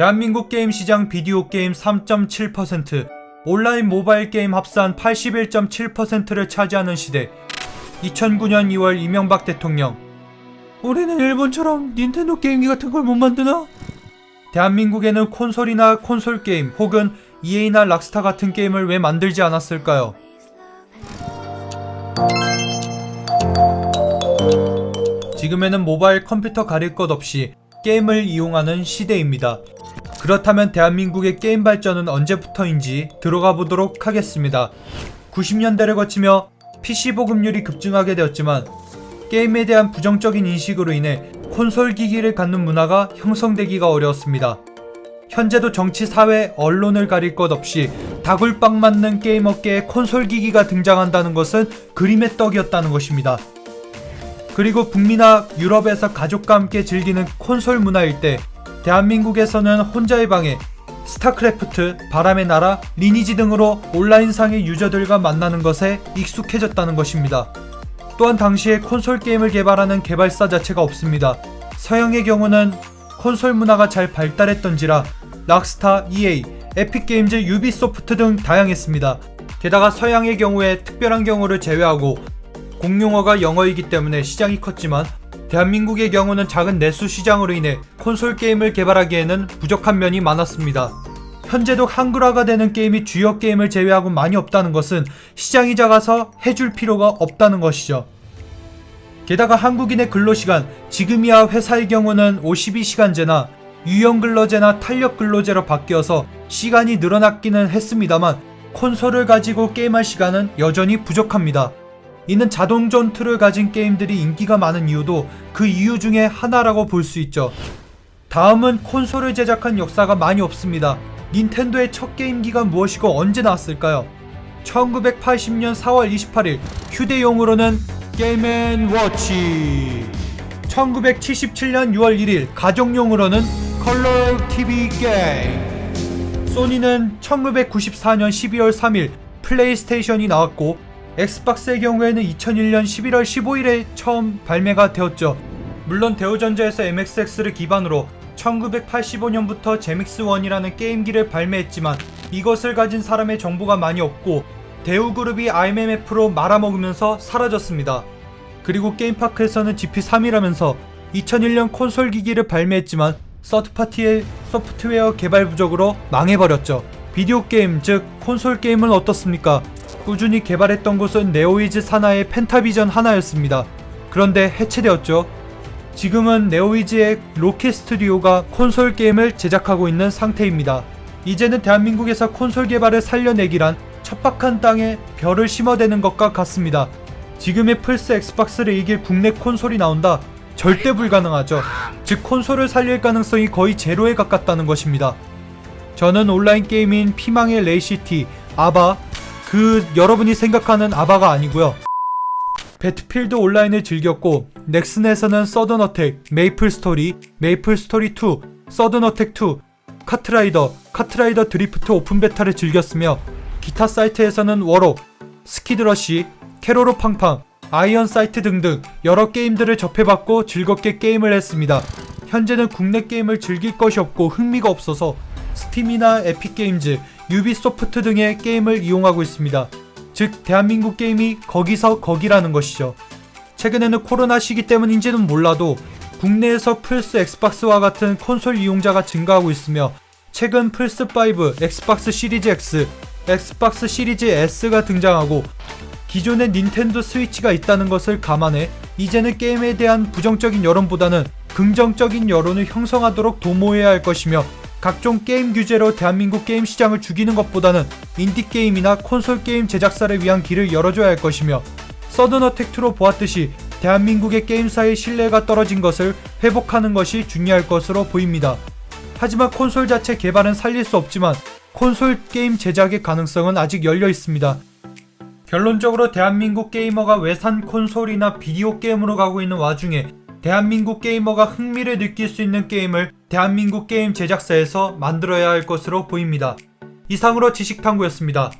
대한민국 게임 시장 비디오 게임 3.7%, 온라인 모바일 게임 합산 81.7%를 차지하는 시대. 2009년 2월 이명박 대통령. 우리는 일본처럼 닌텐도 게임기 같은 걸 못 만드나? 대한민국에는 콘솔이나 콘솔 게임 혹은 EA나 락스타 같은 게임을 왜 만들지 않았을까요? 지금에는 모바일 컴퓨터 가릴 것 없이 게임을 이용하는 시대입니다. 그렇다면 대한민국의 게임 발전은 언제부터인지 들어가 보도록 하겠습니다. 90년대를 거치며 PC 보급률이 급증하게 되었지만 게임에 대한 부정적인 인식으로 인해 콘솔 기기를 갖는 문화가 형성되기가 어려웠습니다. 현재도 정치, 사회, 언론을 가릴 것 없이 다굴빵 맞는 게임 업계에 콘솔 기기가 등장한다는 것은 그림의 떡이었다는 것입니다. 그리고 북미나 유럽에서 가족과 함께 즐기는 콘솔 문화일 때 대한민국에서는 혼자의 방에 스타크래프트, 바람의 나라, 리니지 등으로 온라인상의 유저들과 만나는 것에 익숙해졌다는 것입니다. 또한 당시에 콘솔 게임을 개발하는 개발사 자체가 없습니다. 서양의 경우는 콘솔 문화가 잘 발달했던지라 락스타, EA, 에픽게임즈, 유비소프트 등 다양했습니다. 게다가 서양의 경우에 특별한 경우를 제외하고 공용어가 영어이기 때문에 시장이 컸지만 대한민국의 경우는 작은 내수 시장으로 인해 콘솔 게임을 개발하기에는 부족한 면이 많았습니다. 현재도 한글화가 되는 게임이 주요 게임을 제외하고 많이 없다는 것은 시장이 작아서 해줄 필요가 없다는 것이죠. 게다가 한국인의 근로시간, 지금이야 회사의 경우는 52시간제나 유형 근로제나 탄력 근로제로 바뀌어서 시간이 늘어났기는 했습니다만 콘솔을 가지고 게임할 시간은 여전히 부족합니다. 이는 자동 전투를 가진 게임들이 인기가 많은 이유도 그 이유 중에 하나라고 볼 수 있죠. 다음은 콘솔을 제작한 역사가 많이 없습니다. 닌텐도의 첫 게임기가 무엇이고 언제 나왔을까요? 1980년 4월 28일 휴대용으로는 게임앤워치 1977년 6월 1일 가정용으로는 컬러 TV 게임 소니는 1994년 12월 3일 플레이스테이션이 나왔고 엑스박스의 경우에는 2001년 11월 15일에 처음 발매가 되었죠. 물론 대우전자에서 MSX를 기반으로 1985년부터 제믹스1이라는 게임기를 발매했지만 이것을 가진 사람의 정보가 많이 없고 대우그룹이 IMF로 말아먹으면서 사라졌습니다. 그리고 게임파크에서는 GP32라면서 2001년 콘솔 기기를 발매했지만 서드파티의 소프트웨어 개발 부족으로 망해버렸죠. 비디오 게임, 즉 콘솔 게임은 어떻습니까? 꾸준히 개발했던 곳은 네오위즈 산하의 펜타비전 하나였습니다. 그런데 해체되었죠. 지금은 네오위즈의 로키 스튜디오가 콘솔 게임을 제작하고 있는 상태입니다. 이제는 대한민국에서 콘솔 개발을 살려내기란 척박한 땅에 벼를 심어대는 것과 같습니다. 지금의 플스 엑스박스를 이길 국내 콘솔이 나온다? 절대 불가능하죠. 즉 콘솔을 살릴 가능성이 거의 제로에 가깝다는 것입니다. 저는 온라인 게임인 피망의 레이시티, 아바, 그 여러분이 생각하는 아바가 아니고요. 배틀필드 온라인을 즐겼고 넥슨에서는 서든어택, 메이플스토리, 메이플스토리2, 서든어택2, 카트라이더, 카트라이더 드리프트 오픈 베타를 즐겼으며 기타 사이트에서는 워록, 스키드러시, 케로로 팡팡, 아이언 사이트 등등 여러 게임들을 접해봤고 즐겁게 게임을 했습니다. 현재는 국내 게임을 즐길 것이 없고 흥미가 없어서 스팀이나 에픽게임즈, 유비소프트 등의 게임을 이용하고 있습니다. 즉 대한민국 게임이 거기서 거기라는 것이죠. 최근에는 코로나 시기 때문인지는 몰라도 국내에서 플스 엑스박스와 같은 콘솔 이용자가 증가하고 있으며 최근 플스5, 엑스박스 시리즈 X, 엑스박스 시리즈 S가 등장하고 기존의 닌텐도 스위치가 있다는 것을 감안해 이제는 게임에 대한 부정적인 여론보다는 긍정적인 여론을 형성하도록 도모해야 할 것이며 각종 게임 규제로 대한민국 게임 시장을 죽이는 것보다는 인디게임이나 콘솔 게임 제작사를 위한 길을 열어줘야 할 것이며 서든어택2로 보았듯이 대한민국의 게임사의 신뢰가 떨어진 것을 회복하는 것이 중요할 것으로 보입니다. 하지만 콘솔 자체 개발은 살릴 수 없지만 콘솔 게임 제작의 가능성은 아직 열려 있습니다. 결론적으로 대한민국 게이머가 외산 콘솔이나 비디오 게임으로 가고 있는 와중에 대한민국 게이머가 흥미를 느낄 수 있는 게임을 대한민국 게임 제작사에서 만들어야 할 것으로 보입니다. 이상으로 지식탐구였습니다.